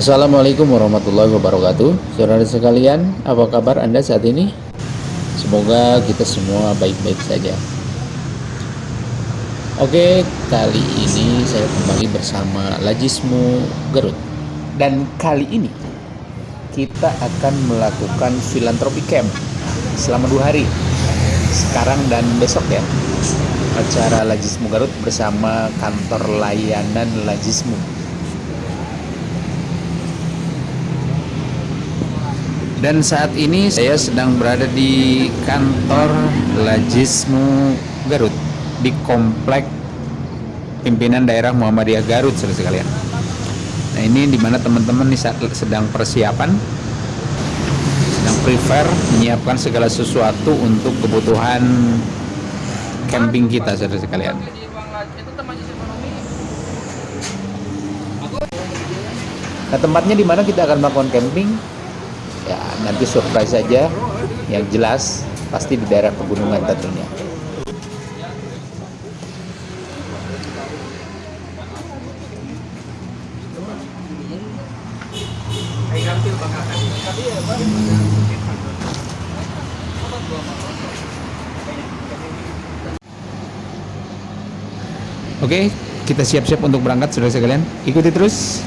Assalamualaikum warahmatullahi wabarakatuh. Saudara sekalian, apa kabar Anda saat ini? Semoga kita semua baik-baik saja. Oke, kali ini saya kembali bersama Lajismu Garut Dan kali ini kita akan melakukan filantropi camp selama dua hari. Sekarang dan besok ya. Acara Lajismu Garut bersama kantor layanan Lajismu dan saat ini saya sedang berada di kantor Lajismu Garut di komplek pimpinan daerah Muhammadiyah Garut sekalian. Nah ini di mana teman-teman sedang persiapan sedang prepare menyiapkan segala sesuatu untuk kebutuhan camping kita saudara sekalian. Nah tempatnya di mana kita akan melakukan camping ya nanti surprise saja yang jelas pasti di daerah pegunungan tentunya. Oke, kita siap-siap untuk berangkat saudara sekalian. Ikuti terus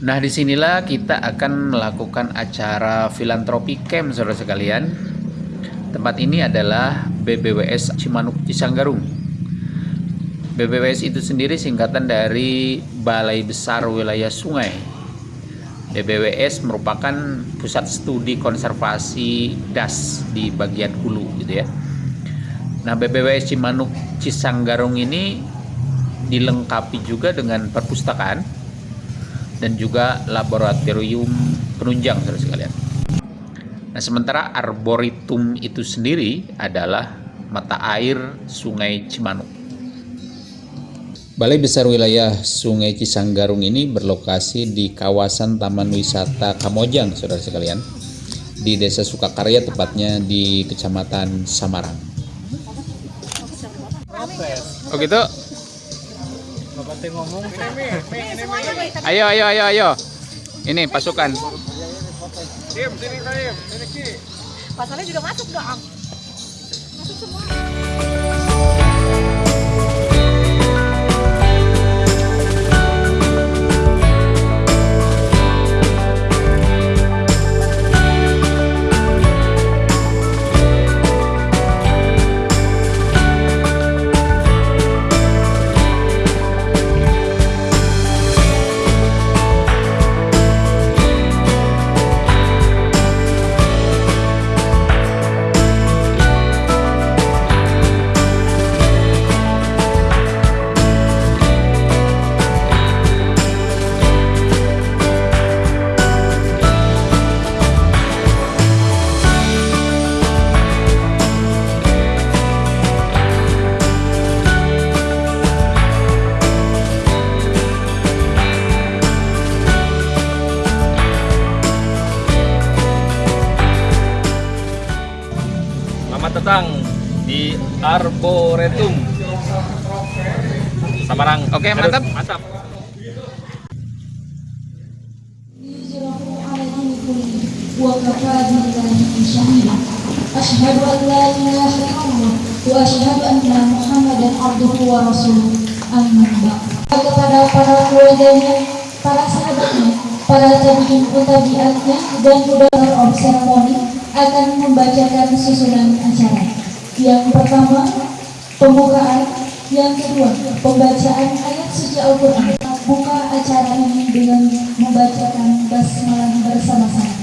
Nah, di sinilah kita akan melakukan acara filantropi camp, saudara sekalian. Tempat ini adalah BBWS Cimanuk Cisanggarung. BBWS itu sendiri singkatan dari Balai Besar Wilayah Sungai. BBWS merupakan pusat studi konservasi das di bagian hulu, gitu ya. Nah, BBWS Cimanuk Cisanggarung ini dilengkapi juga dengan perpustakaan dan juga laboratorium penunjang saudara sekalian. Nah, sementara arboretum itu sendiri adalah mata air Sungai Cimanuk. Balai Besar Wilayah Sungai Cisanggarung ini berlokasi di kawasan Taman Wisata Kamojang, saudara sekalian, di Desa Sukakarya, tepatnya di Kecamatan Samarang. Oh gitu? Ayo, ayo, ayo, ayo. Ini pasukan. Tim, sini Kaim, sini Pasalnya juga masuk dong. Masuk semua. Datang di Arboretum Samarang. Oke, okay, mantap. Mantap. Asyhadu an la ilaha illallah wa asyhadu anna Muhammadan abduhu wa rasuluh. Amma Kepada para keluarganya, para sahabatnya, para tabiin tabiatnya dan akan membacakan susunan acara. Yang pertama, pembukaan. Yang kedua, pembacaan ayat suci Al-Quran. Buka acara ini dengan membacakan basmalah bersama-sama.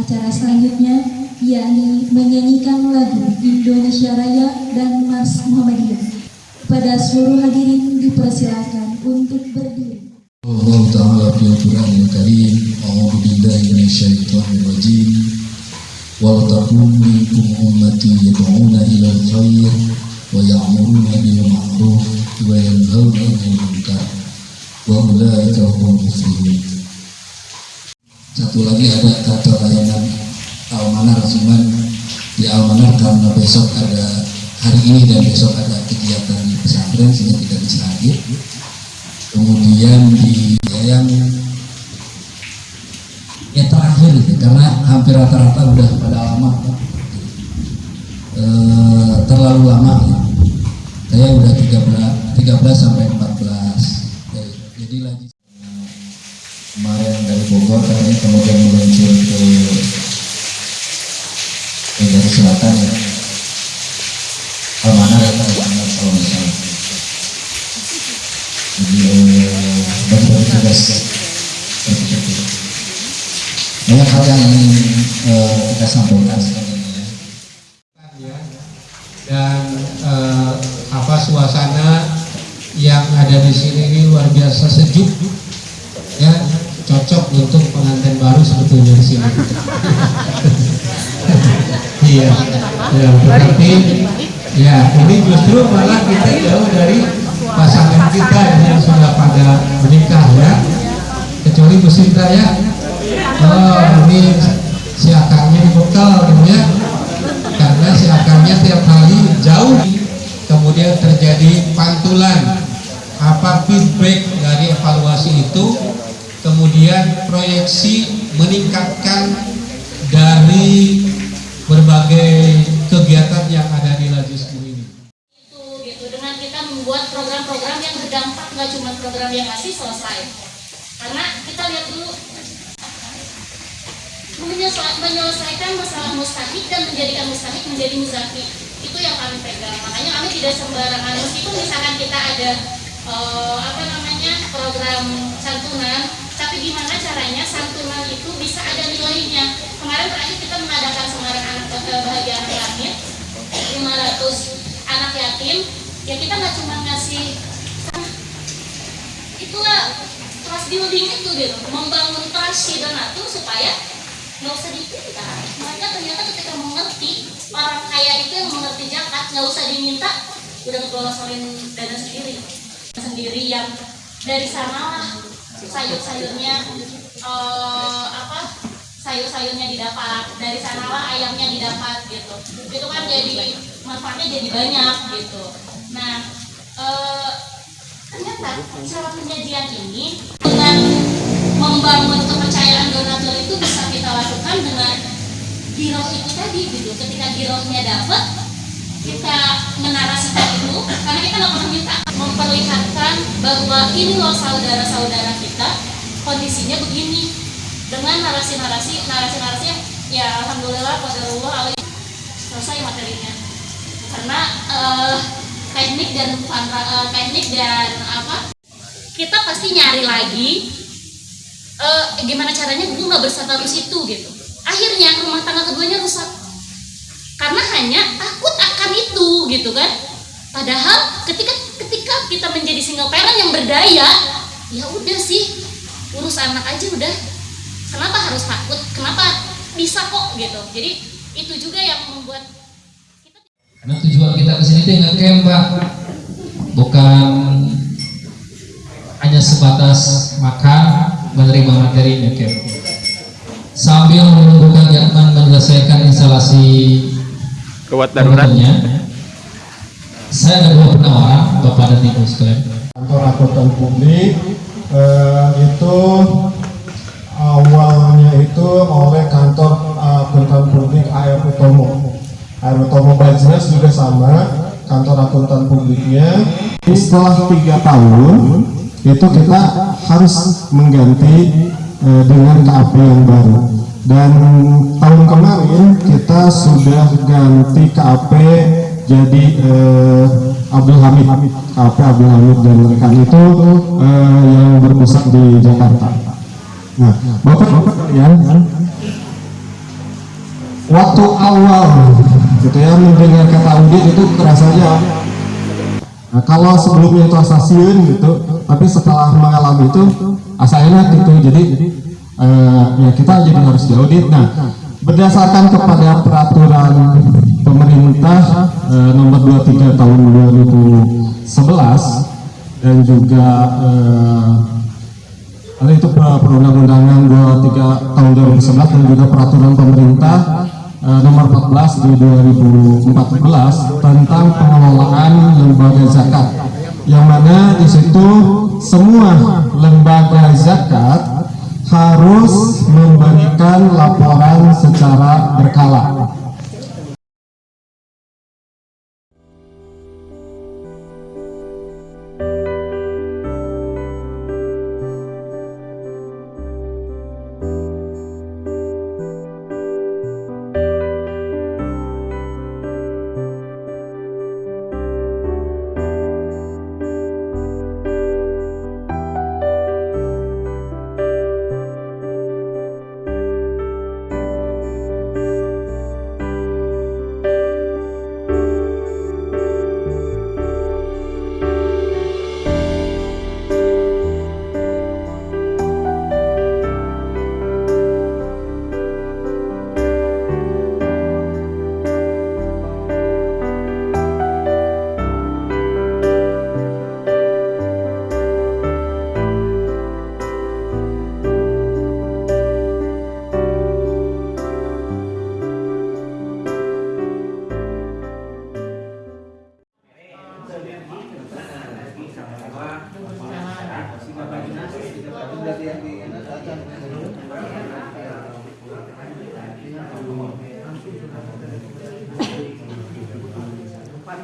Acara selanjutnya yakni menyanyikan lagu Indonesia Raya dan Mars Muhammadiyah. Pada seluruh hadirin dipersilakan untuk berdiri. Allah Ta'ala fi al-Quran al-Karim A'udhu billahi minasyaitonir rajim Wal takum minkum ummati yad'una ila al-khair wa ya'muruna bil ma'ruf wa yanhauna 'anil munkar wa ulaika humul muflihun Satu lagi ada layanan Almanar cuman di Almanar karena besok ada hari ini dan besok ada kegiatan di pesantren sehingga tidak bisa hadir. Kemudian di yang ya terakhir itu karena hampir rata-rata udah pada lama Eh, terlalu lama. Ya. saya udah 13 13 sampai 14 jadi, jadi lagi kemarin dari Bogor kemudian meluncur ke dari selatan ya. Almanar ya Almanar kalau salah jadi eh, bagi-bagi tugas itu. banyak hal yang ingin eh, kita sampaikan ya. dan eh, apa suasana yang ada di sini ini luar biasa sejuk ya. Cocok untuk pengantin baru sebetulnya di sini ya berarti ya ini justru malah kita jauh dari pasangan kita yang sudah pada menikah ya. Kecuali Bu Sinta ya. Oh ini si akangnya dibekal gitu ya. Karena si akamnya tiap hari jauh kemudian terjadi pantulan. Apa feedback dari evaluasi itu? Kemudian proyeksi meningkatkan dari berbagai kegiatan yang ada di Lajismu ini. Itu gitu. Dengan kita membuat program-program yang berdampak nggak cuma program yang ngasih selesai. Karena kita lihat dulu menyelesa- menyelesaikan masalah mustahik dan menjadikan mustahik menjadi muzaki. Itu yang kami pegang. Makanya kami tidak sembarangan. Meskipun misalkan kita ada eh, apa namanya program santunan tapi gimana caranya santunan itu bisa ada nilainya? Kemarin terakhir kita mengadakan Semarang anak bahagia anak langit 500 anak yatim. Ya kita nggak cuma ngasih "Ah, itulah trust building itu gitu. Membangun trust si donatur supaya nggak usah dipinta mereka ternyata ketika mengerti orang kaya itu yang mengerti zakat nggak usah diminta udah ngelosorin dana sendiri. Sendiri yang dari sanalah sayur-sayurnya eh, apa sayur-sayurnya didapat dari sanalah ayamnya didapat gitu. Itu kan jadi manfaatnya jadi banyak gitu. Nah eh, ternyata cara penyajian ini dengan membangun kepercayaan donatur itu bisa kita lakukan dengan giroh itu tadi gitu. Ketika girohnya dapat kita menarasikan karena kita nggak pernah minta memperlihatkan bahwa ini loh saudara-saudara kita kondisinya begini dengan narasi-narasi narasi-narasi ya alhamdulillah qadarullah alaihi selesai materinya. Karena eh, teknik dan eh, teknik dan apa kita pasti nyari lagi eh, gimana caranya gue nggak berstatus itu gitu. Akhirnya rumah tangga keduanya rusak. Karena hanya takut akan itu gitu kan padahal ketika ketika kita menjadi single parent yang berdaya ya udah sih urus anak aja udah. Kenapa harus takut? Kenapa bisa kok gitu. Jadi itu juga yang membuat kita karena tujuan kita ke sini tuh ngecamp pak. Bukan hanya sebatas makan menerima materi ngecamp sambil menunggu Kang Yatman menyelesaikan instalasi Kewat komputernya saya ada dua penawaran Bapak dan Ibu sekalian kantor akuntan publik eh, itu awalnya yaitu oleh kantor uh, akuntan publik AR Utomo. AR Utomo Bajras juga sama, kantor akuntan publiknya. Setelah tiga tahun itu kita harus mengganti uh, dengan KAP yang baru. Dan tahun kemarin kita sudah ganti KAP jadi uh, Abdul Hamid, KAP Abdul Hamid dan rekan itu uh, yang berpusat di Jakarta. Nah, bapak-bapak kalian waktu awal gitu ya mendengar kata audit itu kerasanya nah, kalau sebelumnya itu asasiun gitu tapi setelah mengalami itu asa enak gitu. Jadi eh, ya kita jadi harus diaudit nah berdasarkan kepada peraturan pemerintah eh, nomor 23 tahun 2011 dan juga eh, itu perundang-undangan 23 tahun 2011 dan juga peraturan pemerintah eh, nomor 14 di 2014 tentang pengelolaan lembaga zakat. Yang mana di situ semua lembaga zakat harus memberikan laporan secara berkala.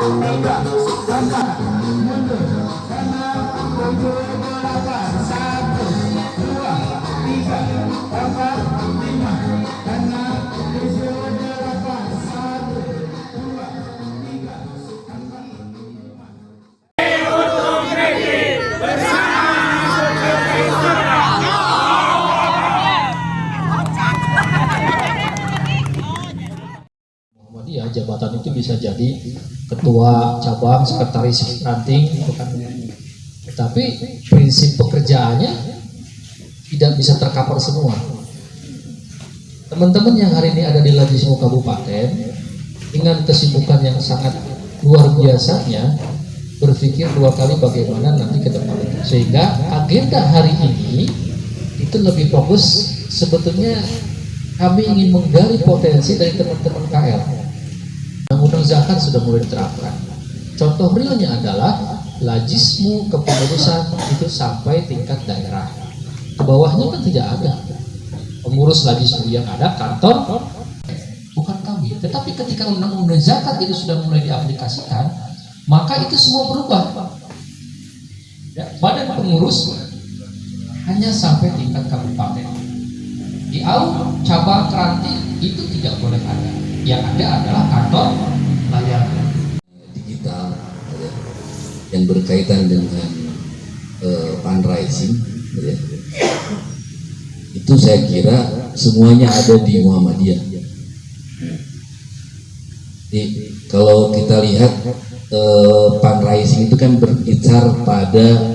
belum Muhammadiyah itu bisa jadi ketua cabang, sekretaris ranting, gitu kan. Tetapi prinsip pekerjaannya tidak bisa tercover semua. Teman-teman yang hari ini ada di Lajismu Kabupaten dengan kesibukan yang sangat luar biasanya berpikir dua kali bagaimana nanti ke depan sehingga agenda hari ini itu lebih fokus sebetulnya kami ingin menggali potensi dari teman-teman KL zakat sudah mulai diterapkan. Contoh realnya adalah lajismu kepengurusan itu sampai tingkat daerah. Ke bawahnya kan tidak ada. Pengurus lajismu yang ada kantor bukan kami. Tetapi ketika undang-undang zakat itu sudah mulai diaplikasikan maka itu semua berubah. Ya, badan pengurus hanya sampai tingkat kabupaten. Di AU cabang keranti itu tidak boleh ada. Yang ada adalah kantor digital ya, yang berkaitan dengan uh, fundraising ya. itu saya kira semuanya ada di Muhammadiyah. Jadi kalau kita lihat eh, fundraising itu kan berkisar pada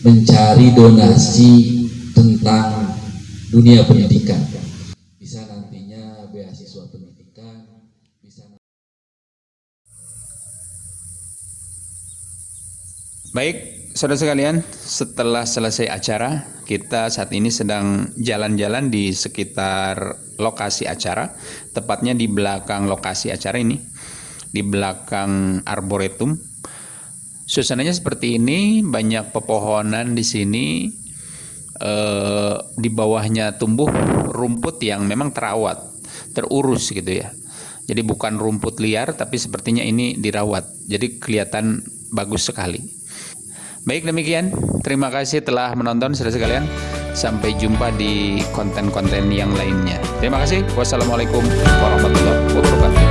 mencari donasi tentang dunia pendidikan bisa nantinya beasiswa pendidikan bisa Baik, saudara sekalian, setelah selesai acara, kita saat ini sedang jalan-jalan di sekitar lokasi acara, tepatnya di belakang lokasi acara ini, di belakang arboretum. Suasananya seperti ini, banyak pepohonan di sini, eh, di bawahnya tumbuh rumput yang memang terawat, terurus gitu ya. Jadi bukan rumput liar, tapi sepertinya ini dirawat, jadi kelihatan bagus sekali. Baik demikian, terima kasih telah menonton saudara sekalian. Sampai jumpa di konten-konten yang lainnya. Terima kasih. Wassalamualaikum warahmatullahi wabarakatuh.